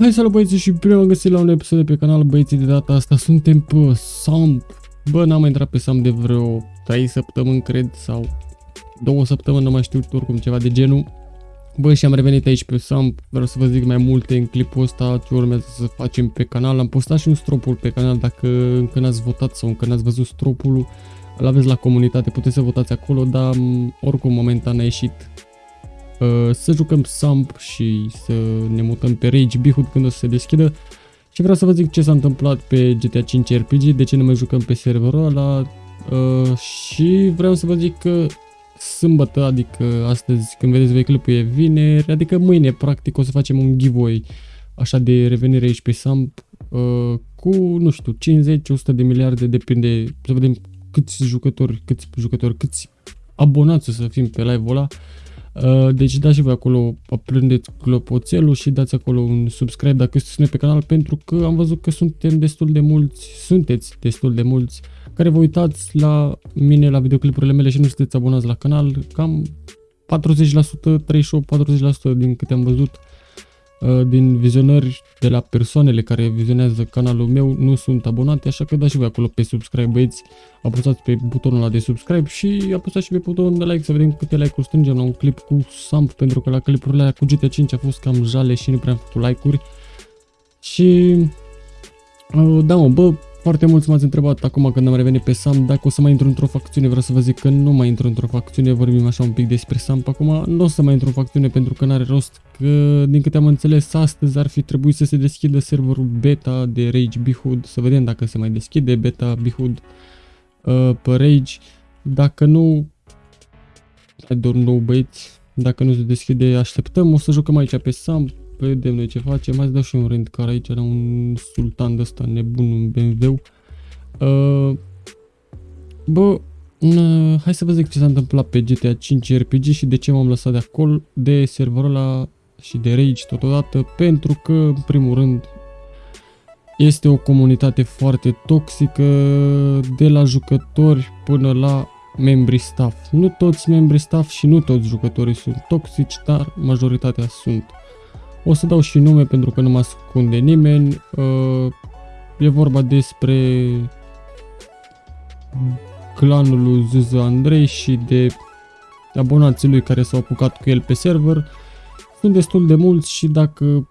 Hai salut băieții și bine am găsit la un episod de pe canal băieții de data asta suntem pe Samp. Bă, n-am mai intrat pe Samp de vreo 3 săptămâni cred sau 2 săptămâni, nu mai știu oricum ceva de genul. Bă, și am revenit aici pe Samp, vreau să vă zic mai multe în clipul ăsta ce urmează să facem pe canal. Am postat și un stropul pe canal dacă încă n-ați votat sau încă n-ați văzut stropul Îl aveți la comunitate, puteți să votați acolo, dar oricum momentan a ieșit Uh, să jucăm Samp și să ne mutăm pe Rage Behood când o să se deschidă. Și vreau să vă zic ce s-a întâmplat pe GTA 5 RPG, de ce ne mai jucăm pe serverul ăla uh, și vreau să vă zic că sâmbătă, adică astăzi când vedeți voi clipul e vineri, adică mâine practic o să facem un giveaway așa de revenire aici pe Samp uh, cu, nu știu, 50-100 de miliarde, depinde, să vedem câți jucători, câți jucători, câți abonați o să fim pe live-ul ăla. Uh, deci dați și voi acolo, aprindeți clopoțelul și dați acolo un subscribe dacă sunteți pe canal pentru că am văzut că suntem destul de mulți, sunteți destul de mulți care vă uitați la mine, la videoclipurile mele și nu sunteți abonați la canal, cam 40%, 38-40% din câte am văzut. Uh, din vizionări de la persoanele care vizionează canalul meu nu sunt abonate, așa că dați și voi acolo pe subscribe, băieți, apăsați pe butonul ăla de subscribe și apăsați și pe butonul de like să vedem câte like-uri strângem la un clip cu Samp, pentru că la clipurile alea cu GTA 5 a fost cam jale și nu prea am făcut like-uri. Și... Uh, da mă, bă, foarte mulți m-ați întrebat acum când am revenit pe Sam dacă o să mai intru într-o facțiune. Vreau să vă zic că nu mai intru într-o facțiune, vorbim așa un pic despre Sam. Acum nu o să mai intru în facțiune pentru că n-are rost, că din câte am înțeles astăzi ar fi trebuit să se deschidă serverul beta de Rage Behood, să vedem dacă se mai deschide beta Behood uh, pe Rage. Dacă nu, I don't know băieți, dacă nu se deschide așteptăm, o să jucăm aici pe Sam, vedem noi ce facem. Mai dau și un rent car aici la un sultan de ăsta nebun, un BMW. Uh, bă, uh, hai să vă zic ce s-a întâmplat pe GTA 5 RPG și de ce m-am lăsat de acolo, de serverul ăla și de Rage totodată, pentru că, în primul rând, este o comunitate foarte toxică, de la jucători până la membri staff. Nu toți membri staff și nu toți jucătorii sunt toxici, dar majoritatea sunt. O să dau și nume pentru că nu mă ascunde nimeni. Uh, e vorba despre clanul lui Zuzu Andrei și de abonații lui care s-au apucat cu el pe server. Sunt destul de mulți și dacă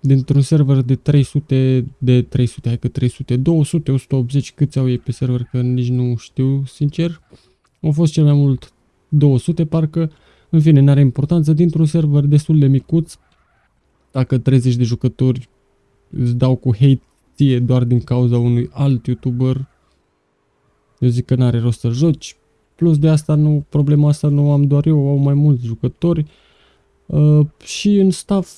dintr-un server de 300, de 300, hai că 300, 200, 180, câți au ei pe server, că nici nu știu, sincer. Au fost cel mai mult 200, parcă, în fine, n-are importanță, dintr-un server destul de micuț, dacă 30 de jucători îți dau cu hate ție doar din cauza unui alt youtuber, eu zic că n-are rost să joci. Plus de asta nu, problema asta nu am doar eu, au mai mulți jucători. Uh, și în staff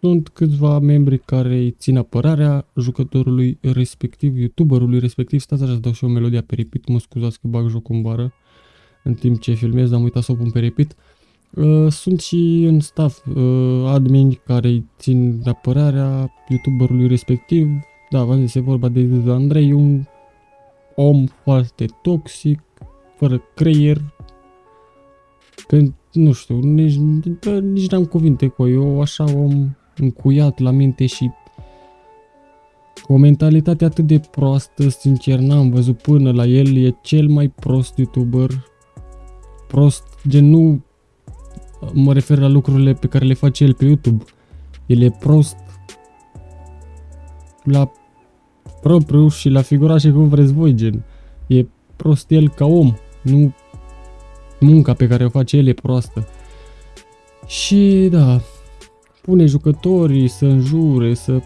sunt câțiva membri care îi țin apărarea jucătorului respectiv, youtuberului respectiv. Stați așa să dau și o melodie pe repeat, mă scuzați că bag jocul în bară în timp ce filmez, am uitat să o pun pe repeat. Uh, Uh, sunt și în staff uh, admin care îi țin de apărarea youtuberului respectiv. Da, v-am zis, e vorba de Andrei, un om foarte toxic, fără creier. Pentru, nu știu, nici, nici n-am cuvinte cu eu, așa om încuiat la minte și cu o mentalitate atât de proastă, sincer, n-am văzut până la el, e cel mai prost youtuber. Prost, gen nu mă refer la lucrurile pe care le face el pe YouTube. El e prost la propriu și la figura și cum vreți voi, gen. E prost el ca om, nu munca pe care o face el e proastă. Și da, pune jucătorii să înjure, să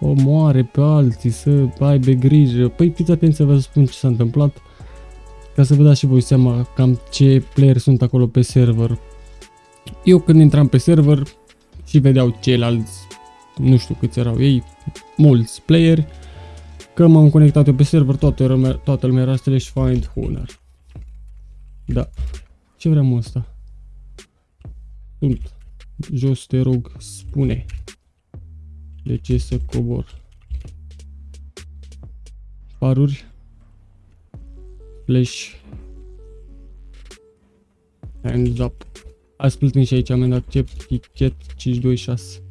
omoare pe alții, să aibă grijă. Păi fiți atenți să vă spun ce s-a întâmplat ca să vă dați și voi seama cam ce player sunt acolo pe server. Eu când intram pe server și vedeau ceilalți, nu știu câți erau ei, mulți playeri, că m-am conectat eu pe server, toată, lumea, toată lumea era slash find honor. Da. Ce vrem ăsta? Sunt. Jos te rog, spune. De ce să cobor? Paruri. Flash. Hands up. Ați plătit și aici amendă accept, tichet 526.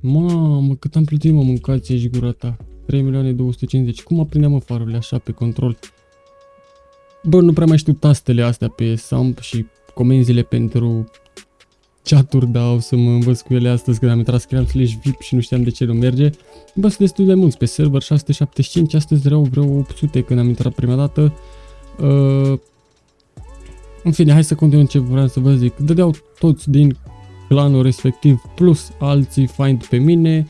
Mamă, cât am plătit, mă, mâncați și gura ta. 3 milioane 250. Cum aprindeam, mă, farurile așa pe control? Bă, nu prea mai știu tastele astea pe SAMP și comenzile pentru chaturi, dar o să mă învăț cu ele astăzi când am intrat, scriam slash VIP și nu știam de ce nu merge. Bă, sunt destul de mulți pe server, 675, astăzi erau vreo 800 când am intrat prima dată. Uh, în fine, hai să continuăm ce vreau să vă zic. Dădeau toți din clanul respectiv plus alții find pe mine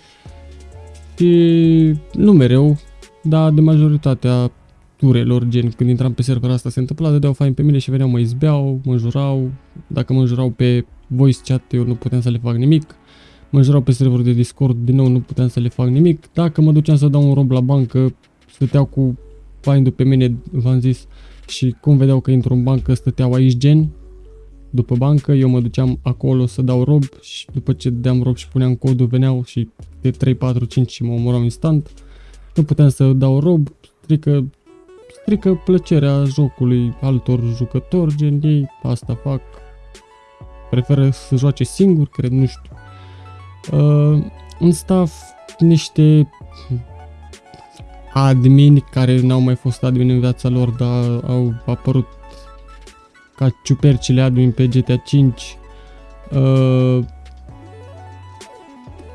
și nu mereu, dar de majoritatea turelor, gen când intram pe server asta se întâmpla, dădeau fain pe mine și veneau mă izbeau, mă jurau, dacă mă jurau pe voice chat eu nu puteam să le fac nimic, mă jurau pe serverul de Discord, din nou nu puteam să le fac nimic, dacă mă duceam să dau un rob la bancă, stăteau cu find pe mine, v-am zis, și cum vedeau că intru în bancă, stăteau aici gen, după bancă, eu mă duceam acolo să dau rob și după ce deam rob și puneam codul, veneau și de 3, 4, 5 și mă omorau instant. Nu puteam să dau rob, strică, strică plăcerea jocului altor jucători, gen ei asta fac. Preferă să joace singur, cred, nu știu. Uh, în staff, niște admini care n-au mai fost admin în viața lor, dar au apărut ca ciupercile admin pe GTA 5. Uh,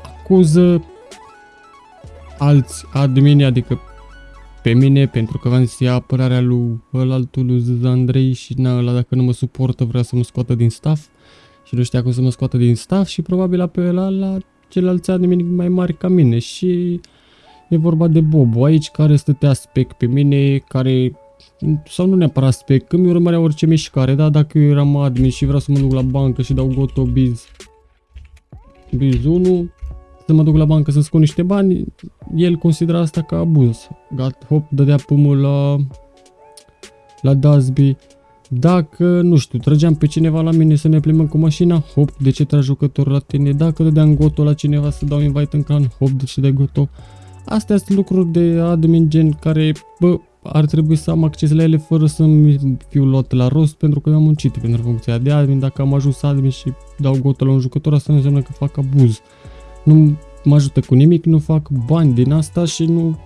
acuză alți admini, adică pe mine, pentru că v-am zis, ia apărarea lui ălaltul lui Andrei și na, ăla dacă nu mă suportă vrea să mă scoată din staff și nu știa cum să mă scoată din staff și probabil pe ăla la ceilalți admini mai mari ca mine și e vorba de Bobo aici care stătea spec pe mine, care sau nu neapărat spec, că mi urmărea orice mișcare, da, dacă eu eram admin și vreau să mă duc la bancă și dau goto biz, biz 1, să mă duc la bancă să scot niște bani, el considera asta ca abuz. Gat, hop, dădea pumul la, la Dasby. Dacă, nu știu, trăgeam pe cineva la mine să ne plimbăm cu mașina, hop, de ce tragi jucătorul la tine? Dacă dădeam goto la cineva să dau invite în clan, hop, de ce dai goto? Astea sunt lucruri de admin gen care, bă, ar trebui să am acces la ele fără să-mi fiu luat la rost pentru că eu am muncit pentru funcția de admin. Dacă am ajuns admin și dau gotă la un jucător, asta nu înseamnă că fac abuz. Nu mă ajută cu nimic, nu fac bani din asta și nu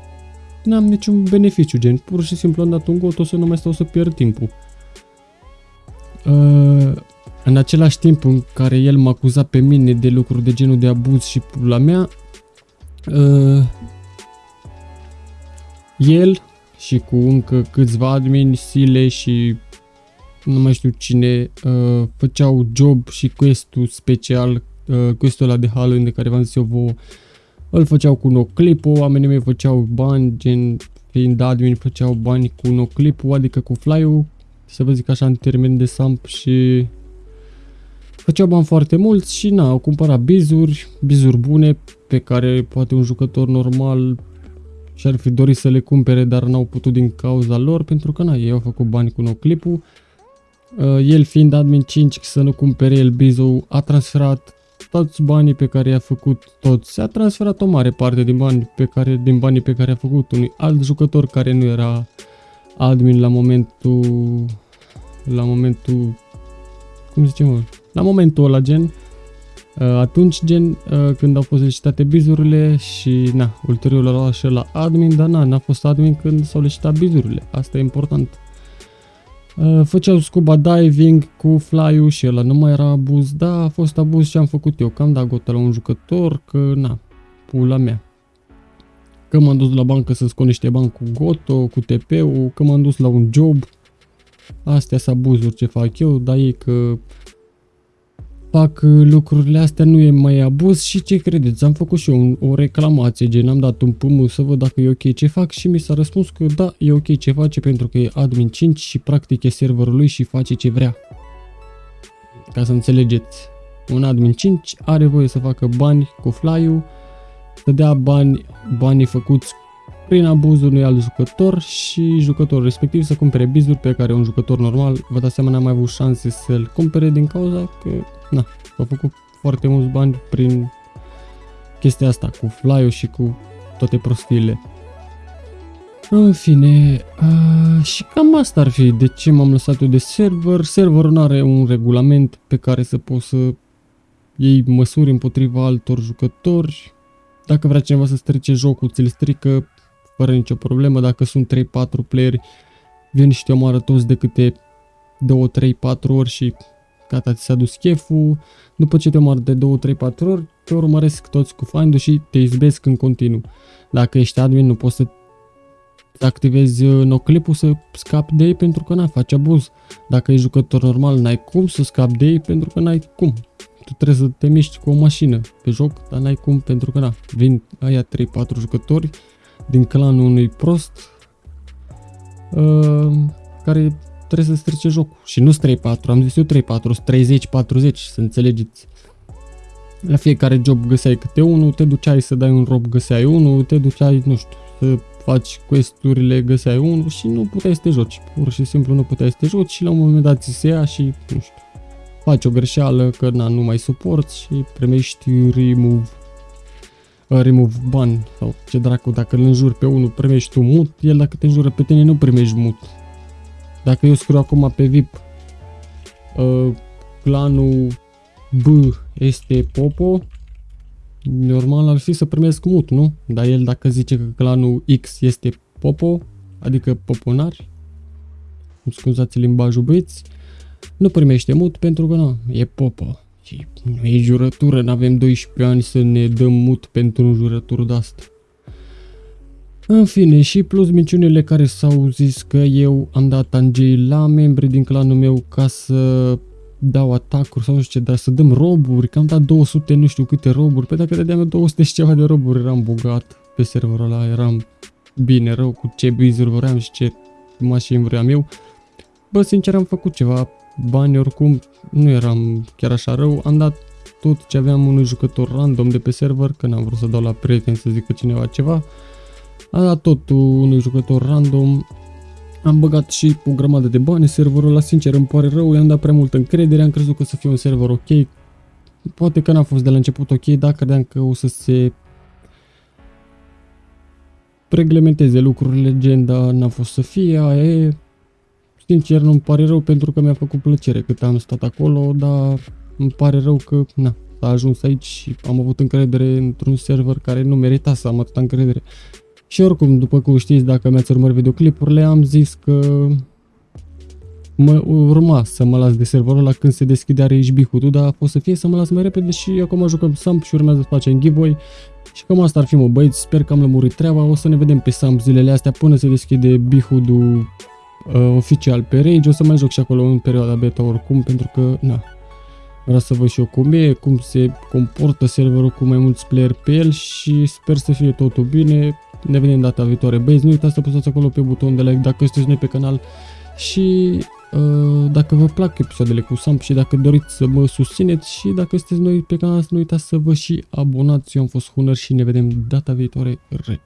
am niciun beneficiu, gen pur și simplu am dat un got, o să nu mai stau să pierd timpul. Uh, în același timp în care el m-a acuzat pe mine de lucruri de genul de abuz și la mea, uh, el și cu încă câțiva admini, Sile și nu mai știu cine, uh, făceau job și quest-ul special, uh, quest-ul ăla de Halloween de care v-am zis eu vouă, îl făceau cu noclip-ul, oamenii mei făceau bani, gen fiind admin făceau bani cu noclip-ul, adică cu fly-ul, să vă zic așa în termen de samp și făceau bani foarte mulți și na, au cumpărat bizuri, bizuri bune pe care poate un jucător normal și-ar fi dorit să le cumpere, dar n-au putut din cauza lor, pentru că na, ei au făcut bani cu noclipul. Uh, el fiind admin 5 să nu cumpere el bizou, a transferat toți banii pe care i-a făcut toți. A transferat o mare parte din, bani pe care, din banii pe care a făcut unui alt jucător care nu era admin la momentul la momentul cum zicem la momentul ăla gen Uh, atunci, gen, uh, când au fost licitate bizurile și, na, ulterior l-au luat și la admin, dar na, n-a fost admin când s-au licitat bizurile. Asta e important. Uh, făceau scuba diving cu fly-ul și ăla nu mai era abuz, da, a fost abuz și am făcut eu, că am dat gotă la un jucător, că, na, pula mea. Că m-am dus la bancă să scot niște bani cu goto, cu TP-ul, că m-am dus la un job. Astea sunt abuzuri ce fac eu, dar e că fac uh, lucrurile astea nu e mai abuz și ce credeți? Am făcut și eu o reclamație, gen am dat un pumul să văd dacă e ok ce fac și mi s-a răspuns că da, e ok ce face pentru că e admin 5 și practic e serverul lui și face ce vrea. Ca să înțelegeți, un admin 5 are voie să facă bani cu fly-ul, să dea bani, banii făcuți prin abuzul unui alt jucător și jucătorul respectiv să cumpere bizuri pe care un jucător normal, vă dați seama, n-a mai avut șanse să-l cumpere din cauza că, na, a făcut foarte mulți bani prin chestia asta, cu fly și cu toate prostiile. În fine, uh, și cam asta ar fi de ce m-am lăsat eu de server. Serverul nu are un regulament pe care să poți să iei măsuri împotriva altor jucători dacă vrea cineva să strice jocul, ți-l strică fără nicio problemă. Dacă sunt 3-4 playeri, vin și te omoară toți de câte 2, 3, 4 ori și gata, ți s-a dus cheful. După ce te omoară de 2, 3, 4 ori, te urmăresc toți cu find și te izbesc în continuu. Dacă ești admin, nu poți să activezi uh, noclipul să scapi de ei pentru că n-ai face abuz. Dacă ești jucător normal, n-ai cum să scapi de ei pentru că n-ai cum. Tu trebuie să te miști cu o mașină pe joc, dar n-ai cum pentru că na, vin aia 3-4 jucători din clanul unui prost uh, care trebuie să strice jocul. Și nu 3-4, am zis eu 3-4, 30-40, să înțelegeți. La fiecare job găseai câte unul, te duceai să dai un rob, găseai unul, te duceai, nu știu, să faci questurile, găseai unul și nu puteai să te joci. Pur și simplu nu puteai să te joci și la un moment dat ți se ia și, nu știu, faci o greșeală că na, nu mai suporți și primești remove uh, remove ban sau ce dracu, dacă îl înjuri pe unul primești tu mut, el dacă te înjură pe tine nu primești mut. Dacă eu scriu acum pe VIP uh, clanul B este Popo, normal ar fi să primesc mut, nu? Dar el dacă zice că clanul X este Popo, adică poponari, îmi scuzați limbajul băieți, nu primește mut pentru că nu, e Popo. Și nu e jurătură, nu avem 12 ani să ne dăm mut pentru un jurătură de asta. În fine, și plus minciunile care s-au zis că eu am dat angei la membri din clanul meu ca să dau atacuri sau nu știu ce, dar să dăm roburi, că am dat 200 nu știu câte roburi, pe dacă dădeam 200 și ceva de roburi, eram bogat pe serverul ăla, eram bine rău cu ce bizuri vreau și ce mașini vreau eu. Bă, sincer am făcut ceva bani oricum, nu eram chiar așa rău, am dat tot ce aveam unui jucător random de pe server, că n-am vrut să dau la prieten să zică cineva ceva, am dat tot unui jucător random, am băgat și o grămadă de bani, serverul ăla sincer îmi pare rău, i-am dat prea multă încredere, am crezut că o să fie un server ok. Poate că n-a fost de la început ok, dar credeam că o să se reglementeze lucrurile, gen, dar n-a fost să fie, aia e. Sincer, nu-mi pare rău pentru că mi-a făcut plăcere cât am stat acolo, dar îmi pare rău că, na, a ajuns aici și am avut încredere într-un server care nu merita să am atâta încredere. Și oricum, după cum știți, dacă mi-ați urmărit videoclipurile, am zis că mă urma să mă las de serverul ăla când se deschidea RHB HUD, dar a fost să fie să mă las mai repede și acum jucăm Samp și urmează să facem giveaway. Și cam asta ar fi mă băieți, sper că am lămurit treaba, o să ne vedem pe Samp zilele astea până se deschide Bihud-ul uh, oficial pe Rage, o să mai joc și acolo în perioada beta oricum, pentru că, na, Vreau să văd și eu cum e, cum se comportă serverul cu mai mulți player pe el și sper să fie totul bine. Ne vedem data viitoare. Băieți, nu uitați să apăsați acolo pe butonul de like dacă sunteți noi pe canal și uh, dacă vă plac episoadele cu Samp și dacă doriți să mă susțineți și dacă sunteți noi pe canal să nu uitați să vă și abonați. Eu am fost Hunăr și ne vedem data viitoare. Re.